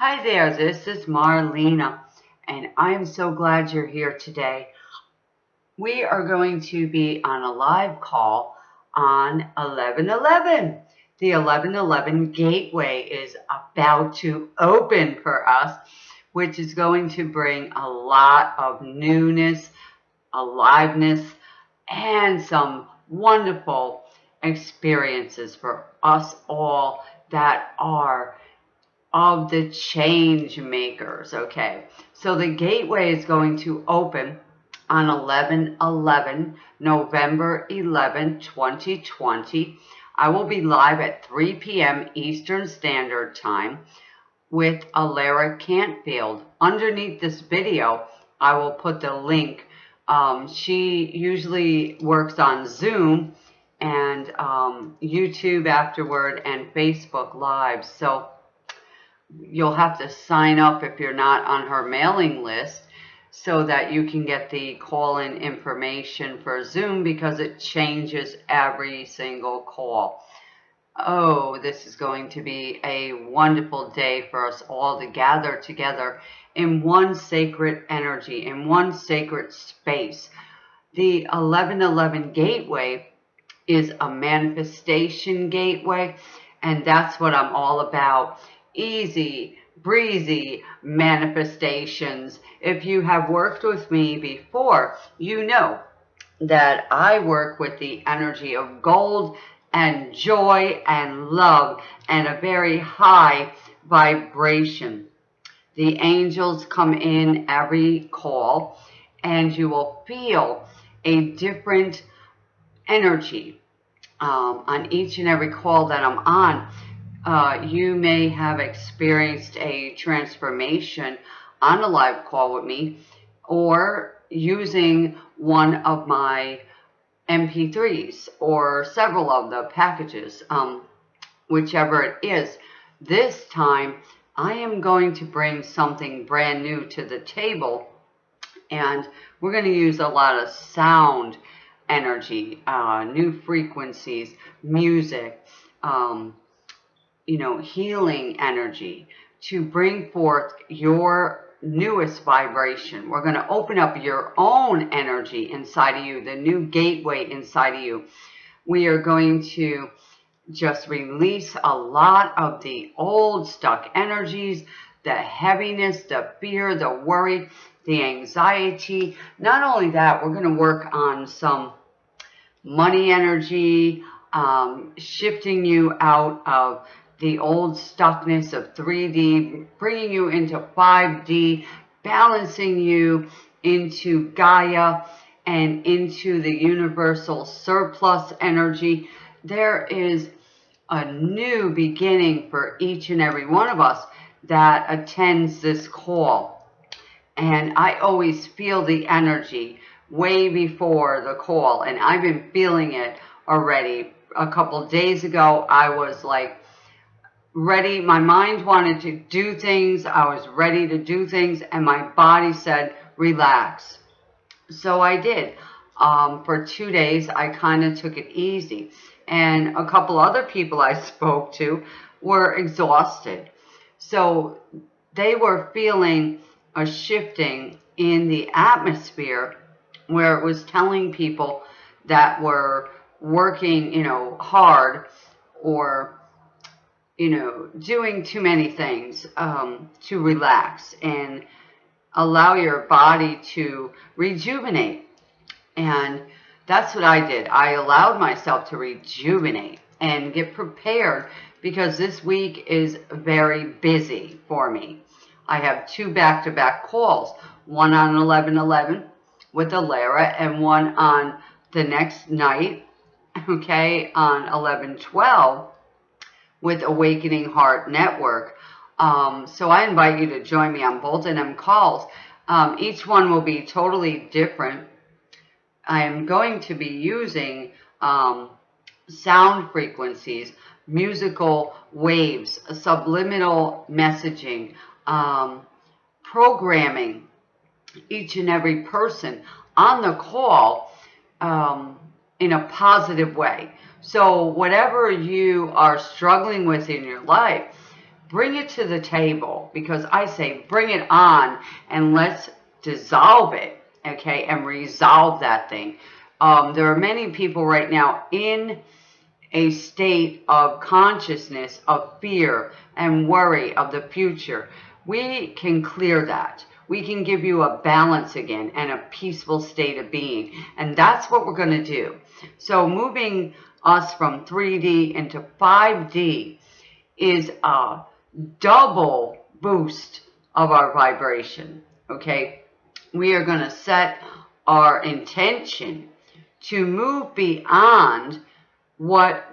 Hi there, this is Marlena, and I am so glad you're here today. We are going to be on a live call on 1111. The 1111 gateway is about to open for us, which is going to bring a lot of newness, aliveness, and some wonderful experiences for us all that are of the change makers. Okay, so the gateway is going to open on 11 11 November 11 2020. I will be live at 3 p.m. Eastern Standard Time with Alara Cantfield. Underneath this video, I will put the link. Um, she usually works on Zoom and um, YouTube afterward and Facebook Live. So you'll have to sign up if you're not on her mailing list so that you can get the call-in information for Zoom because it changes every single call. Oh, this is going to be a wonderful day for us all to gather together in one sacred energy, in one sacred space. The 1111 Gateway is a manifestation gateway, and that's what I'm all about easy, breezy manifestations. If you have worked with me before, you know that I work with the energy of gold and joy and love and a very high vibration. The angels come in every call and you will feel a different energy um, on each and every call that I'm on uh, you may have experienced a transformation on a live call with me or using one of my MP3s or several of the packages, um, whichever it is. This time, I am going to bring something brand new to the table and we're going to use a lot of sound energy, uh, new frequencies, music, um, you know, healing energy to bring forth your newest vibration. We're going to open up your own energy inside of you, the new gateway inside of you. We are going to just release a lot of the old stuck energies, the heaviness, the fear, the worry, the anxiety. Not only that, we're going to work on some money energy, um, shifting you out of the old stuckness of 3D, bringing you into 5D, balancing you into Gaia and into the universal surplus energy. There is a new beginning for each and every one of us that attends this call. And I always feel the energy way before the call. And I've been feeling it already. A couple days ago, I was like ready. My mind wanted to do things. I was ready to do things. And my body said, relax. So I did. Um, for two days, I kind of took it easy. And a couple other people I spoke to were exhausted. So they were feeling a shifting in the atmosphere where it was telling people that were working, you know, hard or you know, doing too many things um, to relax and allow your body to rejuvenate. And that's what I did. I allowed myself to rejuvenate and get prepared because this week is very busy for me. I have two back-to-back -back calls, one on 11-11 with Alara and one on the next night, okay, on 11-12 with Awakening Heart Network. Um, so I invite you to join me on of them calls. Um, each one will be totally different. I am going to be using um, sound frequencies, musical waves, subliminal messaging, um, programming each and every person on the call um, in a positive way. So whatever you are struggling with in your life, bring it to the table because I say bring it on and let's dissolve it, okay, and resolve that thing. Um, there are many people right now in a state of consciousness of fear and worry of the future. We can clear that. We can give you a balance again and a peaceful state of being. And that's what we're going to do. So moving us from 3D into 5D is a double boost of our vibration. Okay. We are going to set our intention to move beyond what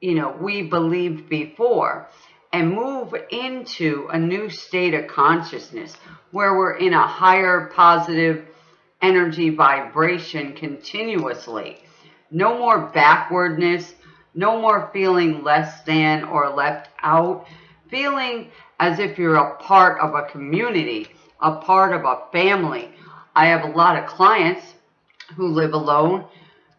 you know we believed before and move into a new state of consciousness where we're in a higher positive energy vibration continuously no more backwardness no more feeling less than or left out feeling as if you're a part of a community a part of a family i have a lot of clients who live alone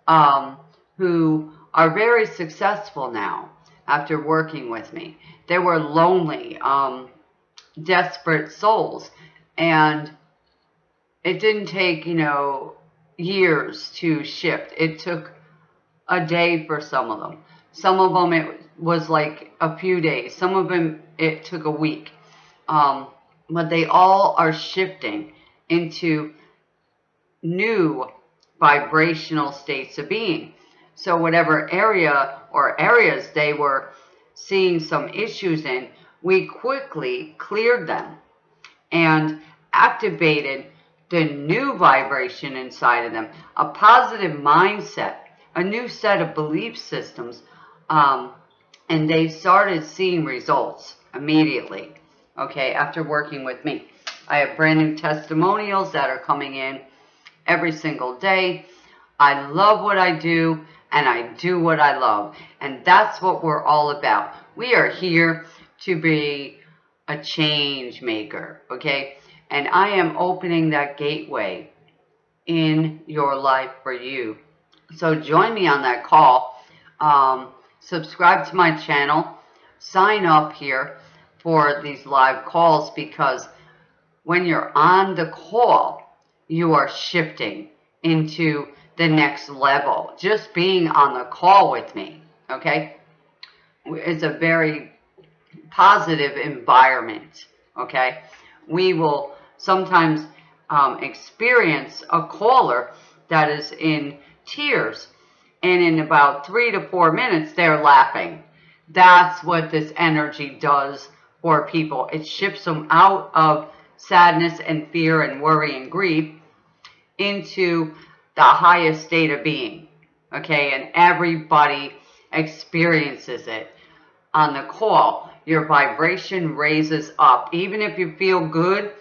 um, who are very successful now after working with me. They were lonely, um, desperate souls. And it didn't take, you know, years to shift. It took a day for some of them. Some of them it was like a few days. Some of them it took a week. Um, but they all are shifting into new vibrational states of being. So whatever area or areas they were seeing some issues in, we quickly cleared them and activated the new vibration inside of them, a positive mindset, a new set of belief systems, um, and they started seeing results immediately, okay, after working with me. I have brand new testimonials that are coming in every single day. I love what I do and I do what I love. And that's what we're all about. We are here to be a change maker, okay? And I am opening that gateway in your life for you. So join me on that call. Um, subscribe to my channel. Sign up here for these live calls because when you're on the call, you are shifting into the next level. Just being on the call with me, okay, is a very positive environment, okay? We will sometimes um, experience a caller that is in tears and in about three to four minutes they're laughing. That's what this energy does for people. It shifts them out of sadness and fear and worry and grief into the highest state of being. Okay, and everybody experiences it on the call. Your vibration raises up. Even if you feel good,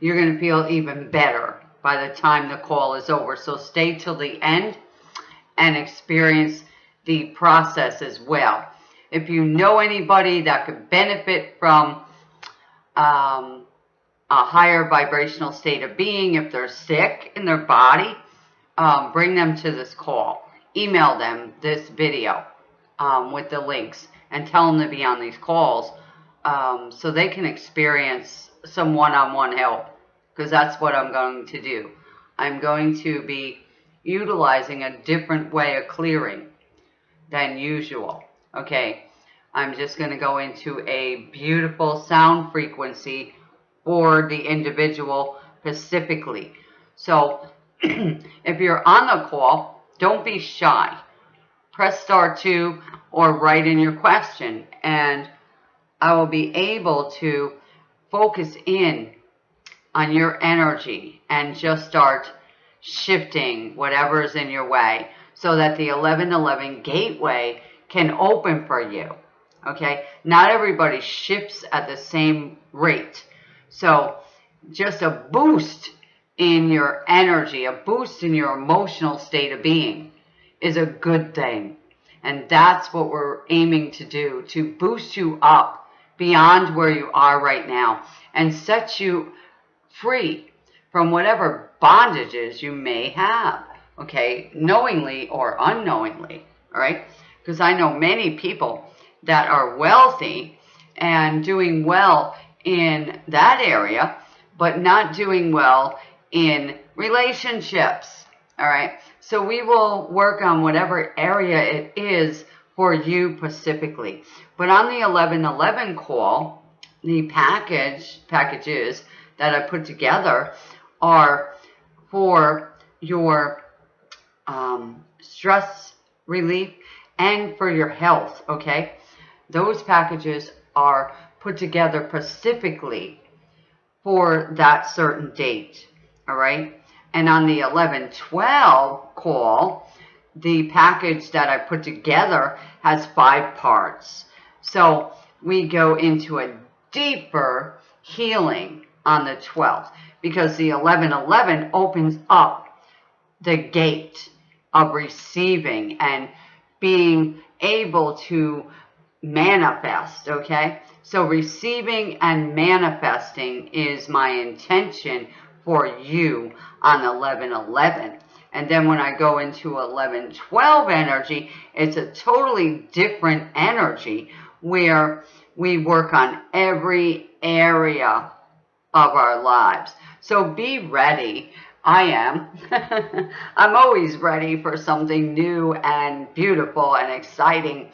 you're going to feel even better by the time the call is over. So stay till the end and experience the process as well. If you know anybody that could benefit from um, a higher vibrational state of being, if they're sick in their body, um, bring them to this call. Email them this video um, with the links and tell them to be on these calls um, so they can experience some one-on-one -on -one help because that's what I'm going to do. I'm going to be utilizing a different way of clearing than usual. Okay, I'm just going to go into a beautiful sound frequency for the individual specifically. So if you're on the call, don't be shy. Press star two or write in your question and I will be able to focus in on your energy and just start shifting whatever is in your way so that the 1111 gateway can open for you. Okay, not everybody shifts at the same rate. So just a boost in your energy, a boost in your emotional state of being is a good thing. And that's what we're aiming to do, to boost you up beyond where you are right now and set you free from whatever bondages you may have, okay, knowingly or unknowingly, all right? Because I know many people that are wealthy and doing well in that area, but not doing well in relationships. All right. So we will work on whatever area it is for you specifically. But on the 1111 call, the package packages that I put together are for your um, stress relief and for your health, okay? Those packages are put together specifically for that certain date, all right? And on the 11-12 call, the package that I put together has five parts. So we go into a deeper healing on the 12th because the 1111 opens up the gate of receiving and being able to manifest, okay? So receiving and manifesting is my intention for you on 1111. And then when I go into 1112 energy, it's a totally different energy where we work on every area of our lives. So be ready. I am. I'm always ready for something new and beautiful and exciting.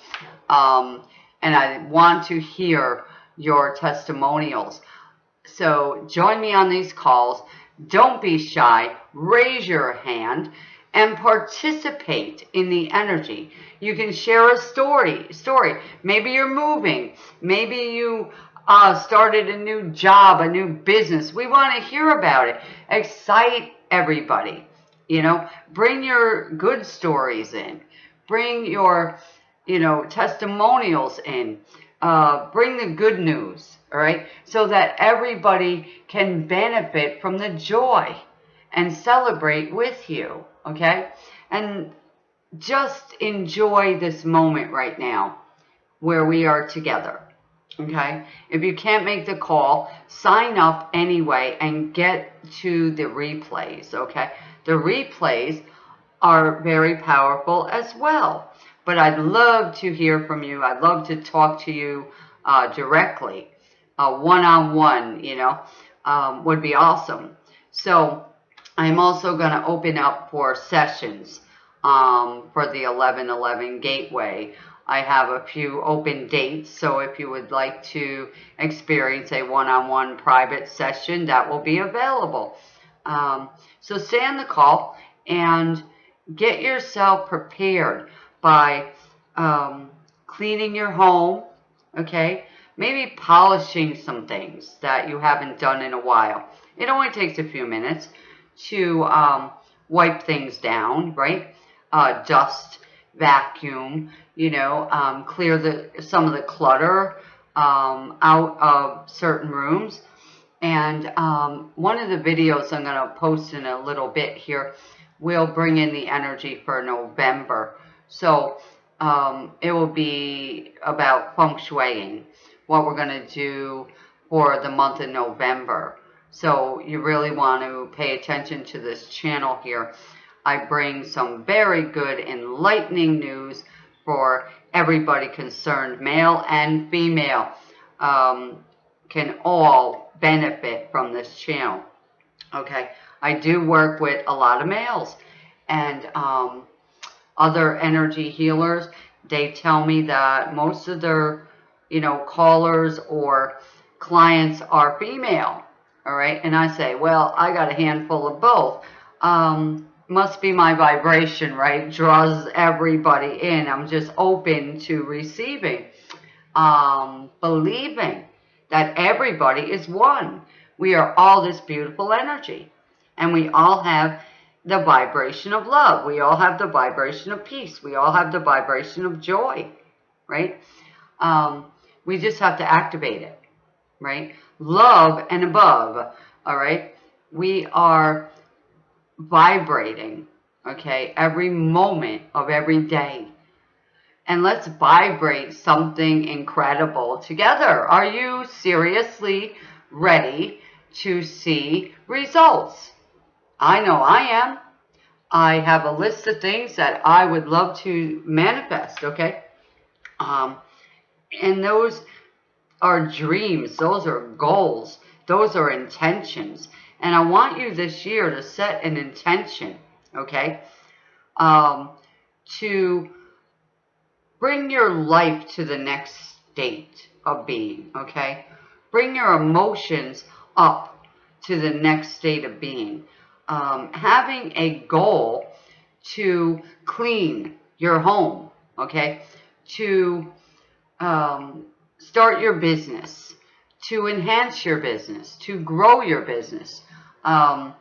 Um, and I want to hear your testimonials. So join me on these calls. Don't be shy. Raise your hand and participate in the energy. You can share a story. Story. Maybe you're moving. Maybe you uh, started a new job, a new business. We want to hear about it. Excite everybody. You know, bring your good stories in. Bring your, you know, testimonials in. Uh, bring the good news, all right? So that everybody can benefit from the joy and celebrate with you, okay? And just enjoy this moment right now where we are together. Okay. If you can't make the call, sign up anyway and get to the replays. Okay. The replays are very powerful as well. But I'd love to hear from you. I'd love to talk to you uh, directly. One on one, you know, um, would be awesome. So I'm also going to open up for sessions um, for the 1111 Gateway. I have a few open dates, so if you would like to experience a one-on-one -on -one private session, that will be available. Um, so stay on the call and get yourself prepared by um, cleaning your home, okay? Maybe polishing some things that you haven't done in a while. It only takes a few minutes to um, wipe things down, right? Uh, dust, vacuum, you know, um, clear the some of the clutter um, out of certain rooms. And um, one of the videos I'm going to post in a little bit here will bring in the energy for November. So um, it will be about feng shuiing, what we're going to do for the month of November. So you really want to pay attention to this channel here. I bring some very good enlightening news for everybody concerned, male and female, um, can all benefit from this channel. Okay, I do work with a lot of males and um, other energy healers. They tell me that most of their, you know, callers or clients are female. All right, and I say, well, I got a handful of both. Um, must be my vibration, right? Draws everybody in. I'm just open to receiving, um, believing that everybody is one. We are all this beautiful energy. And we all have the vibration of love. We all have the vibration of peace. We all have the vibration of joy, right? Um, we just have to activate it, right? Love and above, all right? We are vibrating, okay, every moment of every day. And let's vibrate something incredible together. Are you seriously ready to see results? I know I am. I have a list of things that I would love to manifest, okay? Um, and those are dreams. Those are goals. Those are intentions. And I want you this year to set an intention, okay? Um, to bring your life to the next state of being, okay? Bring your emotions up to the next state of being. Um, having a goal to clean your home, okay? To um, start your business, to enhance your business, to grow your business. Um,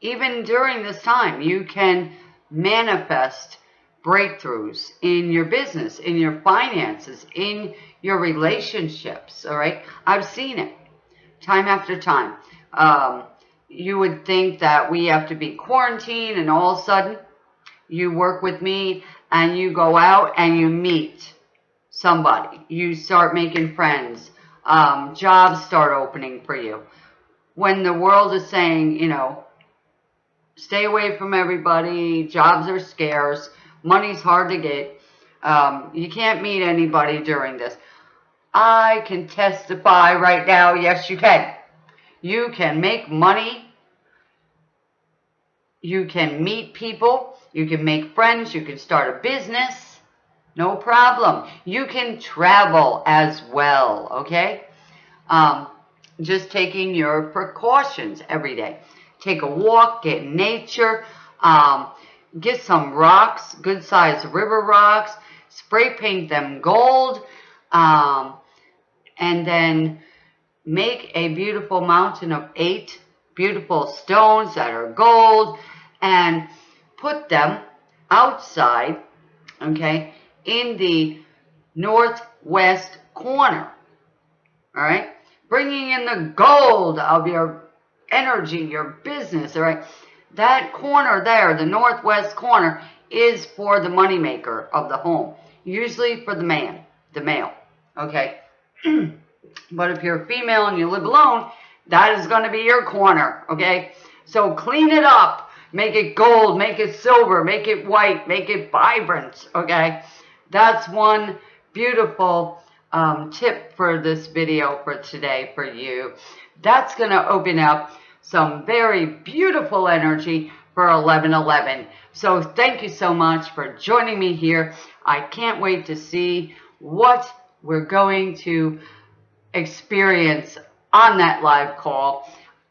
even during this time, you can manifest breakthroughs in your business, in your finances, in your relationships, all right? I've seen it time after time. Um, you would think that we have to be quarantined and all of a sudden you work with me and you go out and you meet somebody. You start making friends. Um, jobs start opening for you. When the world is saying, you know, stay away from everybody, jobs are scarce, money's hard to get, um, you can't meet anybody during this. I can testify right now, yes you can. You can make money. You can meet people. You can make friends. You can start a business. No problem. You can travel as well, okay? Um, just taking your precautions every day. Take a walk, get in nature, um, get some rocks, good sized river rocks, spray paint them gold, um, and then make a beautiful mountain of eight beautiful stones that are gold and put them outside, okay, in the northwest corner. All right. Bringing in the gold of your energy, your business. All right. That corner there, the northwest corner, is for the moneymaker of the home. Usually for the man, the male. Okay. but if you're a female and you live alone, that is going to be your corner. Okay. So clean it up. Make it gold. Make it silver. Make it white. Make it vibrant. Okay. That's one beautiful um, tip for this video for today for you. That's going to open up some very beautiful energy for 1111. So thank you so much for joining me here. I can't wait to see what we're going to experience on that live call.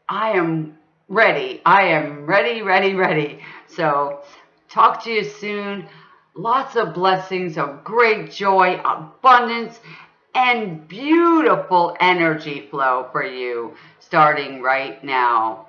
I am ready. I am ready, ready, ready. So talk to you soon. Lots of blessings of great joy, abundance, and beautiful energy flow for you starting right now.